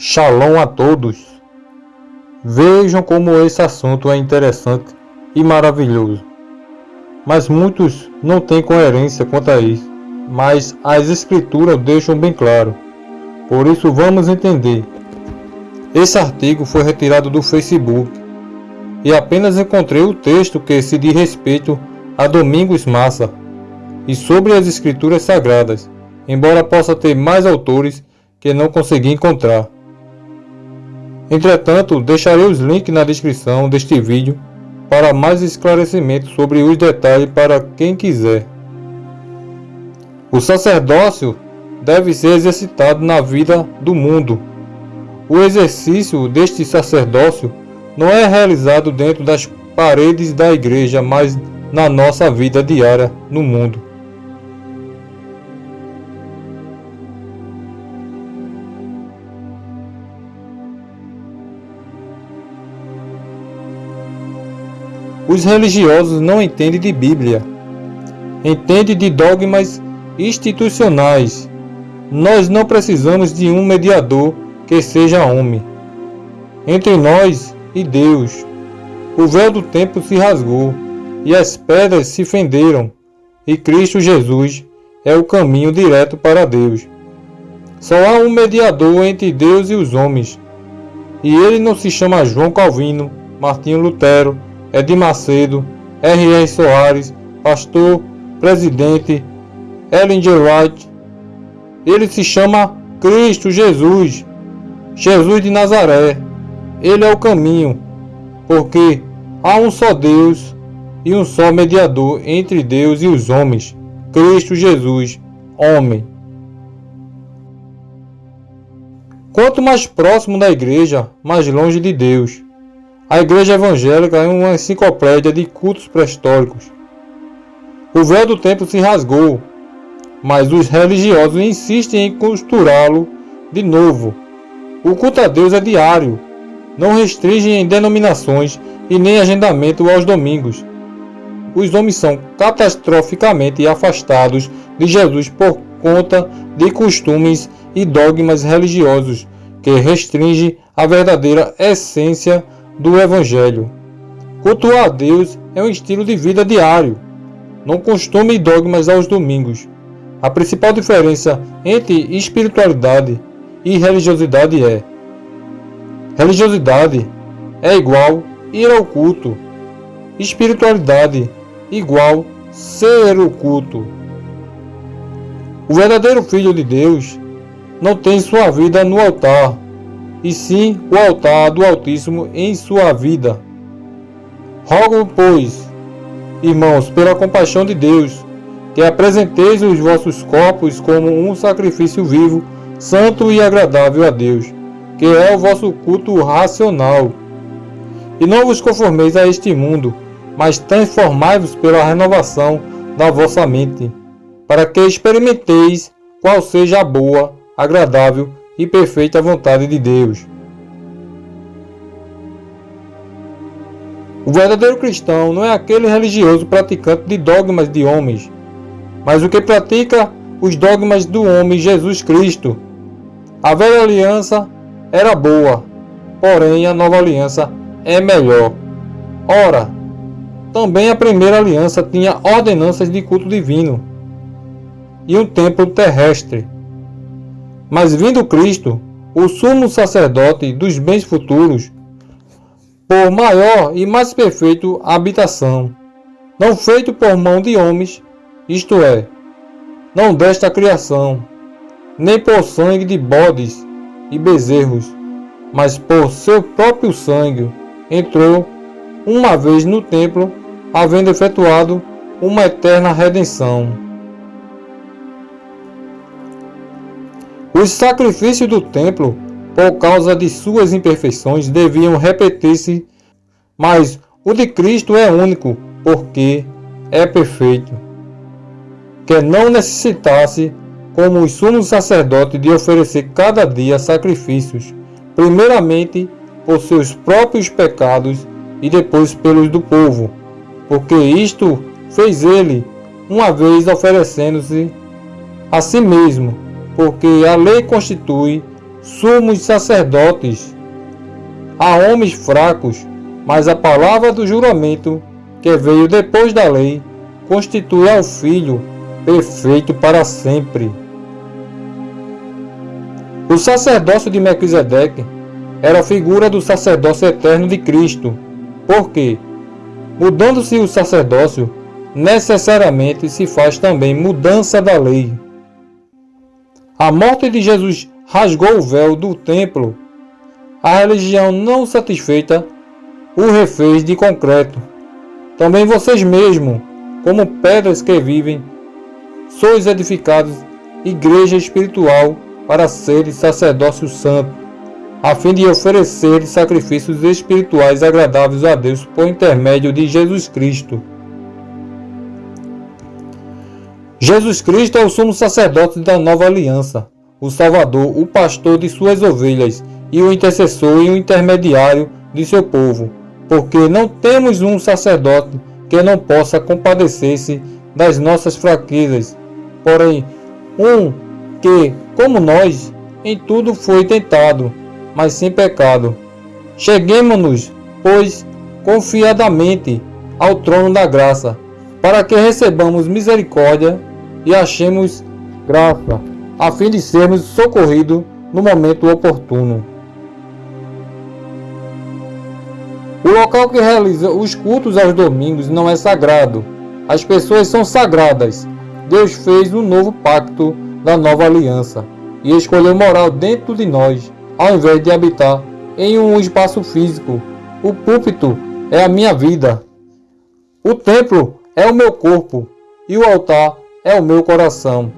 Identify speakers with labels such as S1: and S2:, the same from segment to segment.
S1: Shalom a todos! Vejam como esse assunto é interessante e maravilhoso. Mas muitos não têm coerência quanto a isso, mas as escrituras deixam bem claro. Por isso vamos entender. Esse artigo foi retirado do Facebook e apenas encontrei o texto que se diz respeito a Domingos Massa e sobre as escrituras sagradas, embora possa ter mais autores que não consegui encontrar. Entretanto, deixarei os links na descrição deste vídeo para mais esclarecimentos sobre os detalhes para quem quiser. O sacerdócio deve ser exercitado na vida do mundo. O exercício deste sacerdócio não é realizado dentro das paredes da igreja, mas na nossa vida diária no mundo. Os religiosos não entendem de Bíblia, entendem de dogmas institucionais. Nós não precisamos de um mediador que seja homem. Entre nós e Deus, o véu do templo se rasgou e as pedras se fenderam, e Cristo Jesus é o caminho direto para Deus. Só há um mediador entre Deus e os homens, e ele não se chama João Calvino, Martinho Lutero, Edir Macedo, R.R. Soares, pastor, presidente, Ellen G. White. Ele se chama Cristo Jesus, Jesus de Nazaré. Ele é o caminho, porque há um só Deus e um só mediador entre Deus e os homens, Cristo Jesus, homem. Quanto mais próximo da igreja, mais longe de Deus. A Igreja Evangélica é uma enciclopédia de cultos pré-históricos. O véu do templo se rasgou, mas os religiosos insistem em costurá-lo de novo. O culto a Deus é diário, não restringe em denominações e nem agendamento aos domingos. Os homens são catastroficamente afastados de Jesus por conta de costumes e dogmas religiosos que restringem a verdadeira essência do Evangelho. Cultuar a Deus é um estilo de vida diário, não costume dogmas aos domingos. A principal diferença entre espiritualidade e religiosidade é: religiosidade é igual ir ao culto, espiritualidade igual ser o culto. O verdadeiro Filho de Deus não tem sua vida no altar, e sim o altar do Altíssimo em sua vida. Rogo, pois, irmãos, pela compaixão de Deus, que apresenteis os vossos corpos como um sacrifício vivo, santo e agradável a Deus, que é o vosso culto racional. E não vos conformeis a este mundo, mas transformai-vos pela renovação da vossa mente, para que experimenteis qual seja a boa, agradável e perfeita vontade de Deus. O verdadeiro cristão não é aquele religioso praticante de dogmas de homens, mas o que pratica os dogmas do homem Jesus Cristo. A velha aliança era boa, porém a nova aliança é melhor. Ora, também a primeira aliança tinha ordenanças de culto divino e um templo terrestre. Mas vindo Cristo, o sumo sacerdote dos bens futuros, por maior e mais perfeito habitação, não feito por mão de homens, isto é, não desta criação, nem por sangue de bodes e bezerros, mas por seu próprio sangue, entrou uma vez no templo, havendo efetuado uma eterna redenção. Os sacrifícios do templo, por causa de suas imperfeições, deviam repetir-se, mas o de Cristo é único, porque é perfeito. Que não necessitasse, como os sumos sacerdotes, de oferecer cada dia sacrifícios, primeiramente por seus próprios pecados e depois pelos do povo, porque isto fez ele, uma vez oferecendo-se a si mesmo porque a lei constitui sumos sacerdotes, a homens fracos, mas a palavra do juramento, que veio depois da lei, constitui ao Filho perfeito para sempre. O sacerdócio de Melquisedeque era a figura do sacerdócio eterno de Cristo, porque, mudando-se o sacerdócio, necessariamente se faz também mudança da lei. A morte de Jesus rasgou o véu do templo. A religião não satisfeita o refez de concreto. Também vocês mesmos, como pedras que vivem, sois edificados igreja espiritual para seres sacerdócio santo, a fim de oferecer sacrifícios espirituais agradáveis a Deus por intermédio de Jesus Cristo. Jesus Cristo é o sumo sacerdote da nova aliança, o Salvador, o pastor de suas ovelhas e o intercessor e o intermediário de seu povo, porque não temos um sacerdote que não possa compadecer-se das nossas fraquezas, porém um que, como nós, em tudo foi tentado, mas sem pecado. Cheguemos-nos, pois, confiadamente ao trono da graça, para que recebamos misericórdia e achemos graça, a fim de sermos socorridos no momento oportuno. O local que realiza os cultos aos domingos não é sagrado. As pessoas são sagradas. Deus fez um novo pacto da nova aliança e escolheu morar dentro de nós, ao invés de habitar em um espaço físico. O púlpito é a minha vida. O templo é o meu corpo e o altar é o meu coração.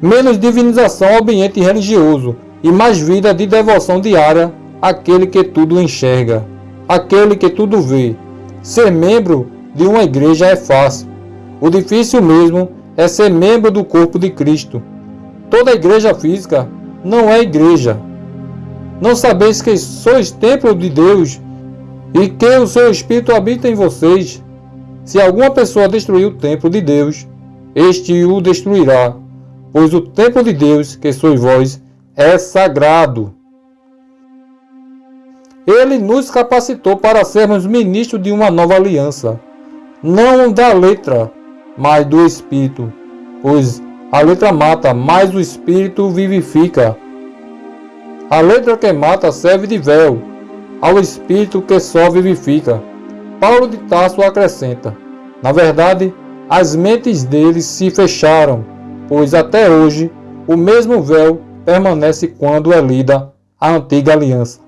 S1: Menos divinização ao ambiente religioso e mais vida de devoção diária àquele que tudo enxerga, aquele que tudo vê. Ser membro de uma igreja é fácil. O difícil mesmo é ser membro do corpo de Cristo. Toda igreja física não é igreja. Não sabeis que sois templo de Deus e que o seu Espírito habita em vocês? Se alguma pessoa destruir o templo de Deus, este o destruirá, pois o templo de Deus, que sois vós, é sagrado. Ele nos capacitou para sermos ministros de uma nova aliança, não da letra, mas do Espírito, pois a letra mata, mas o Espírito vivifica. A letra que mata serve de véu ao Espírito que só vivifica. Paulo de Tarso acrescenta: Na verdade, as mentes deles se fecharam, pois até hoje o mesmo véu permanece quando é lida a antiga aliança.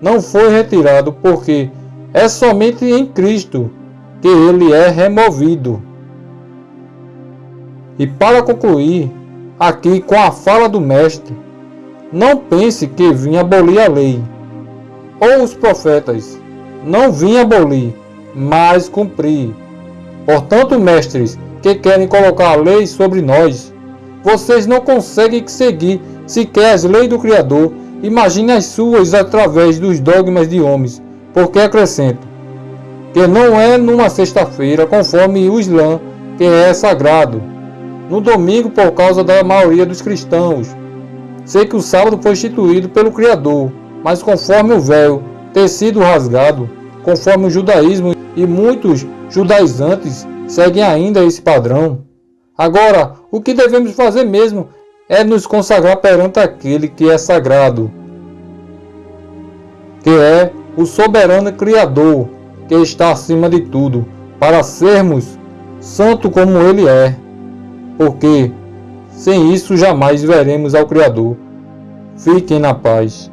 S1: Não foi retirado porque é somente em Cristo que ele é removido. E para concluir, aqui com a fala do Mestre, não pense que vim abolir a lei, ou os profetas, não vim abolir, mas cumprir. Portanto, mestres que querem colocar a lei sobre nós, vocês não conseguem seguir sequer as leis do Criador, imagine as suas através dos dogmas de homens, porque acrescento que não é numa sexta-feira, conforme o Islã, que é sagrado, no domingo por causa da maioria dos cristãos. Sei que o sábado foi instituído pelo Criador, mas conforme o véu ter sido rasgado, conforme o judaísmo e muitos judaizantes seguem ainda esse padrão. Agora, o que devemos fazer mesmo é nos consagrar perante aquele que é sagrado, que é o soberano Criador, que está acima de tudo, para sermos santo como ele é, porque sem isso jamais veremos ao Criador. Fiquem na paz.